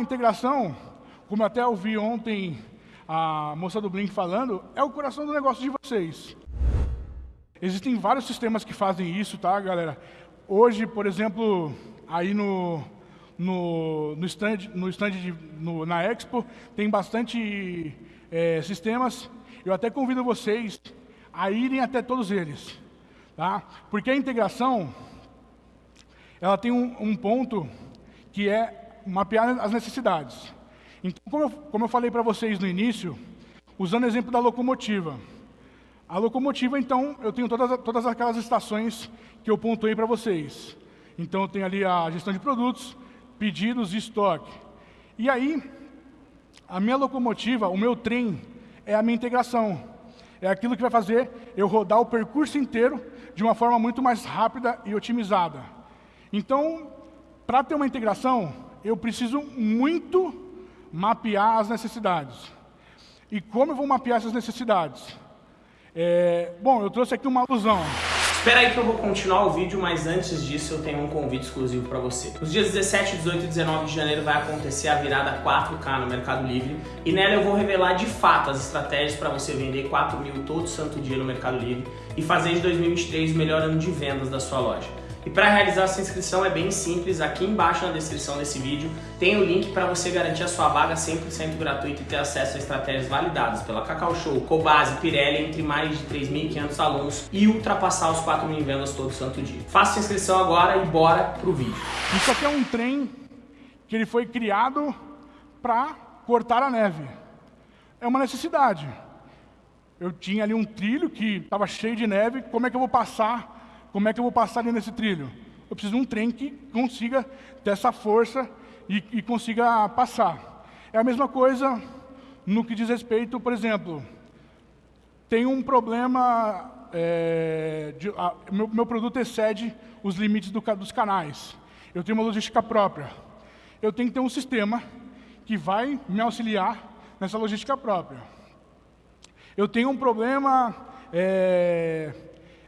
integração, como até ouvi ontem a moça do Blink falando, é o coração do negócio de vocês. Existem vários sistemas que fazem isso, tá, galera? Hoje, por exemplo, aí no, no, no stand, no stand de, no, na Expo, tem bastante é, sistemas. Eu até convido vocês a irem até todos eles. Tá? Porque a integração, ela tem um, um ponto que é mapear as necessidades. Então, como eu, como eu falei para vocês no início, usando o exemplo da locomotiva. A locomotiva, então, eu tenho todas, todas aquelas estações que eu pontuei para vocês. Então, eu tenho ali a gestão de produtos, pedidos e estoque. E aí, a minha locomotiva, o meu trem, é a minha integração. É aquilo que vai fazer eu rodar o percurso inteiro de uma forma muito mais rápida e otimizada. Então, para ter uma integração, eu preciso muito mapear as necessidades. E como eu vou mapear essas necessidades? É, bom, eu trouxe aqui uma alusão. Espera aí que eu vou continuar o vídeo, mas antes disso eu tenho um convite exclusivo para você. Nos dias 17, 18 e 19 de janeiro vai acontecer a virada 4K no Mercado Livre e nela eu vou revelar de fato as estratégias para você vender 4 mil todo santo dia no Mercado Livre e fazer de 2023 o melhor ano de vendas da sua loja. E para realizar essa inscrição é bem simples, aqui embaixo na descrição desse vídeo tem o link para você garantir a sua vaga 100% gratuita e ter acesso a estratégias validadas pela Cacau Show, Cobase, Pirelli, entre mais de 3.500 alunos e ultrapassar os 4 mil vendas todo santo dia. Faça sua inscrição agora e bora pro vídeo. Isso aqui é um trem que ele foi criado para cortar a neve. É uma necessidade. Eu tinha ali um trilho que estava cheio de neve, como é que eu vou passar como é que eu vou passar ali nesse trilho? Eu preciso de um trem que consiga ter essa força e, e consiga passar. É a mesma coisa no que diz respeito, por exemplo, tem um problema, é, de, a, meu, meu, produto excede os limites do, dos canais. Eu tenho uma logística própria. Eu tenho que ter um sistema que vai me auxiliar nessa logística própria. Eu tenho um problema é,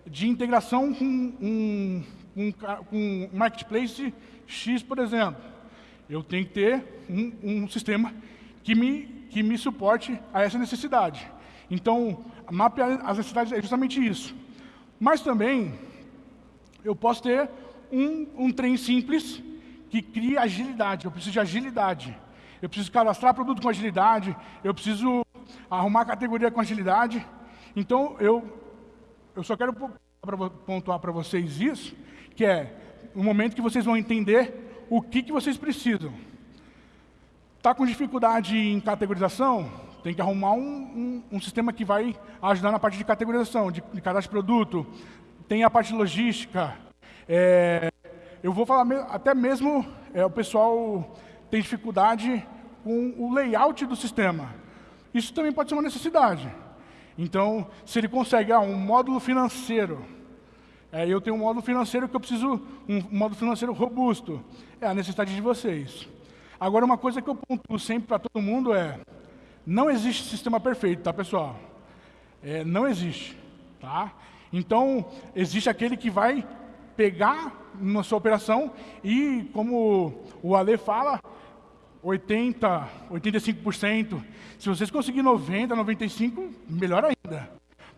de integração com um, um, um marketplace X, por exemplo. Eu tenho que ter um, um sistema que me, que me suporte a essa necessidade. Então, mapear as necessidades é justamente isso. Mas também, eu posso ter um, um trem simples que cria agilidade. Eu preciso de agilidade. Eu preciso cadastrar produto com agilidade. Eu preciso arrumar categoria com agilidade. Então, eu eu só quero pontuar para vocês isso, que é o momento que vocês vão entender o que, que vocês precisam. Está com dificuldade em categorização? Tem que arrumar um, um, um, sistema que vai ajudar na parte de categorização, de, de cadastro de produto. Tem a parte logística. É, eu vou falar me, até mesmo, é, o pessoal tem dificuldade com o layout do sistema. Isso também pode ser uma necessidade. Então, se ele consegue ah, um módulo financeiro, é, eu tenho um módulo financeiro que eu preciso, um módulo financeiro robusto, é a necessidade de vocês. Agora, uma coisa que eu pontuo sempre para todo mundo é, não existe sistema perfeito, tá, pessoal? É, não existe, tá? Então, existe aquele que vai pegar na sua operação e, como o Ale fala, 80, 85%. Se vocês conseguirem 90, 95, melhor ainda.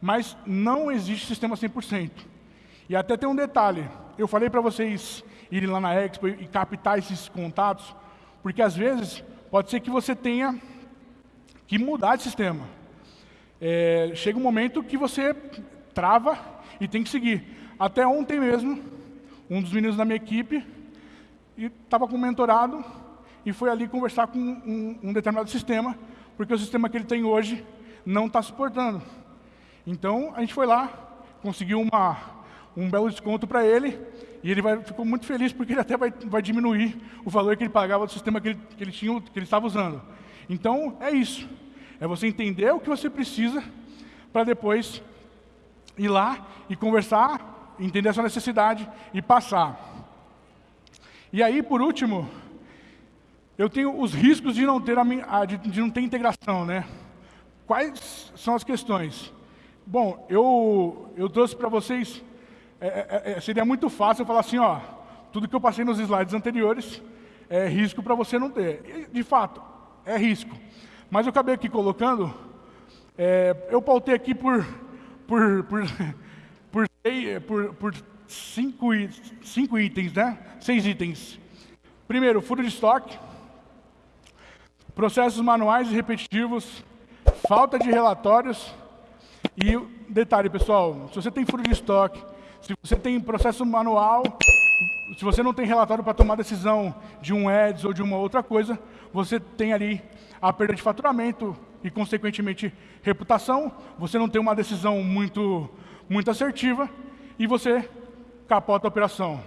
Mas não existe sistema 100%. E até tem um detalhe. Eu falei para vocês irem lá na Expo e captar esses contatos, porque às vezes pode ser que você tenha que mudar de sistema. É, chega um momento que você trava e tem que seguir. Até ontem mesmo, um dos meninos da minha equipe estava com mentorado e foi ali conversar com um, um determinado sistema, porque o sistema que ele tem hoje não está suportando. Então, a gente foi lá, conseguiu uma, um belo desconto para ele, e ele vai, ficou muito feliz, porque ele até vai, vai diminuir o valor que ele pagava do sistema que ele, que ele, tinha, que ele estava usando. Então, é isso. É você entender o que você precisa, para depois ir lá e conversar, entender a sua necessidade e passar. E aí, por último, eu tenho os riscos de não ter, a, de, de não ter integração, né? Quais são as questões? Bom, eu, eu trouxe para vocês, é, é, é, seria muito fácil eu falar assim, ó, tudo que eu passei nos slides anteriores, é risco para você não ter. De fato, é risco. Mas eu acabei aqui colocando, é, eu pautei aqui por, por, por, por, por, por cinco, cinco itens, né? Seis itens. Primeiro, furo de estoque, processos manuais e repetitivos, falta de relatórios e detalhe, pessoal, se você tem furo de estoque, se você tem processo manual, se você não tem relatório para tomar decisão de um EDS ou de uma outra coisa, você tem ali a perda de faturamento e, consequentemente, reputação, você não tem uma decisão muito, muito assertiva e você capota a operação.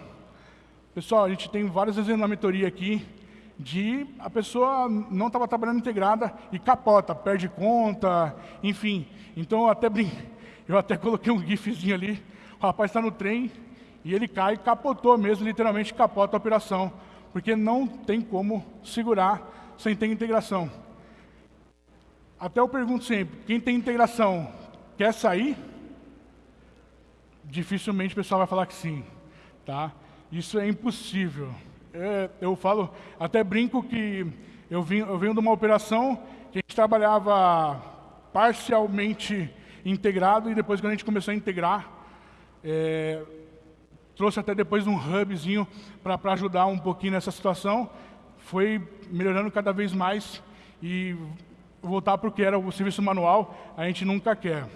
Pessoal, a gente tem vários exemplos na mentoria aqui de a pessoa não estava trabalhando integrada e capota, perde conta, enfim. Então eu até brin... eu até coloquei um gifzinho ali, o rapaz está no trem e ele cai capotou mesmo, literalmente capota a operação, porque não tem como segurar sem ter integração. Até eu pergunto sempre, quem tem integração quer sair? Dificilmente o pessoal vai falar que sim, tá? Isso é impossível. É, eu falo, até brinco que eu, vim, eu venho de uma operação que a gente trabalhava parcialmente integrado e depois quando a gente começou a integrar, é, trouxe até depois um hubzinho para ajudar um pouquinho nessa situação, foi melhorando cada vez mais e voltar para o que era o serviço manual, a gente nunca quer.